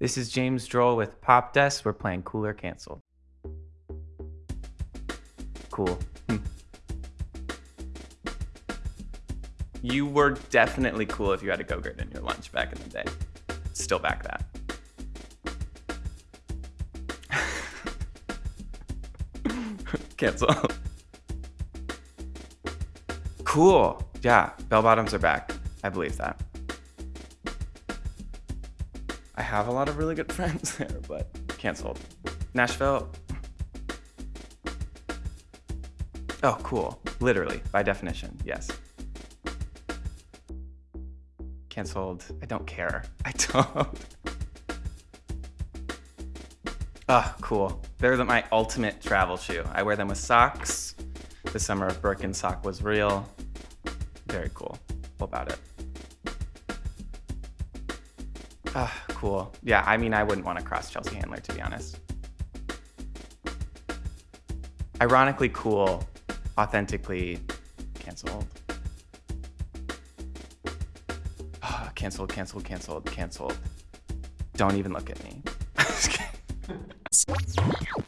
This is James Droll with Pop Desk. We're playing Cooler Canceled. Cool. Hmm. You were definitely cool if you had a Go-Gurt in your lunch back in the day. Still back that. Cancel. Cool. Yeah, bell bottoms are back. I believe that. I have a lot of really good friends there, but canceled. Nashville. Oh, cool. Literally, by definition, yes. Canceled. I don't care. I don't. Ah, oh, cool. They're the, my ultimate travel shoe. I wear them with socks. The summer of Birkenstock was real. Very cool. What about it? Ah, cool. Yeah, I mean, I wouldn't want to cross Chelsea Handler, to be honest. Ironically cool, authentically canceled. Oh, canceled, canceled, canceled, canceled. Don't even look at me.